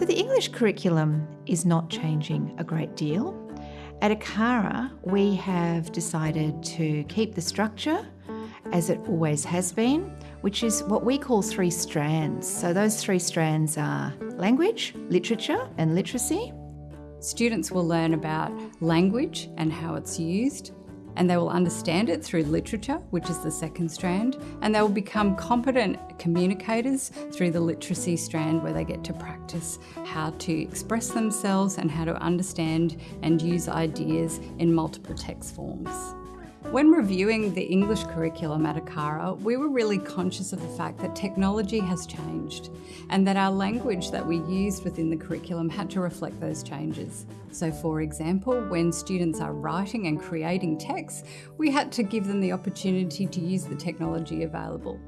So the English curriculum is not changing a great deal. At ACARA, we have decided to keep the structure as it always has been, which is what we call three strands. So those three strands are language, literature, and literacy. Students will learn about language and how it's used, and they will understand it through literature, which is the second strand, and they will become competent communicators through the literacy strand where they get to practice how to express themselves and how to understand and use ideas in multiple text forms. When reviewing the English curriculum at ACARA, we were really conscious of the fact that technology has changed and that our language that we used within the curriculum had to reflect those changes. So for example, when students are writing and creating texts, we had to give them the opportunity to use the technology available.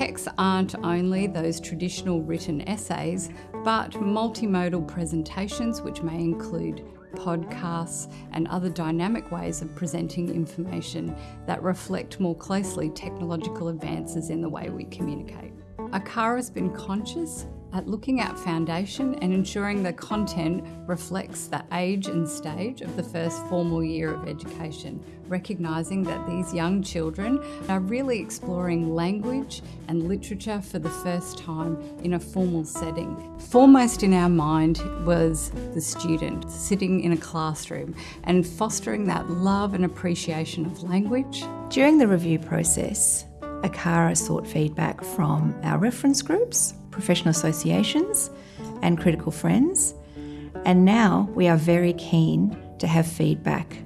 Texts aren't only those traditional written essays, but multimodal presentations which may include podcasts, and other dynamic ways of presenting information that reflect more closely technological advances in the way we communicate. ACARA has been conscious at looking at foundation and ensuring the content reflects the age and stage of the first formal year of education, recognising that these young children are really exploring language and literature for the first time in a formal setting. Foremost in our mind was the student sitting in a classroom and fostering that love and appreciation of language. During the review process, ACARA sought feedback from our reference groups, professional associations, and critical friends. And now we are very keen to have feedback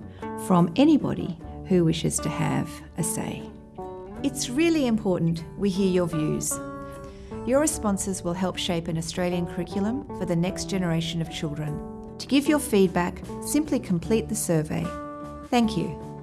from anybody who wishes to have a say. It's really important we hear your views. Your responses will help shape an Australian curriculum for the next generation of children. To give your feedback, simply complete the survey. Thank you.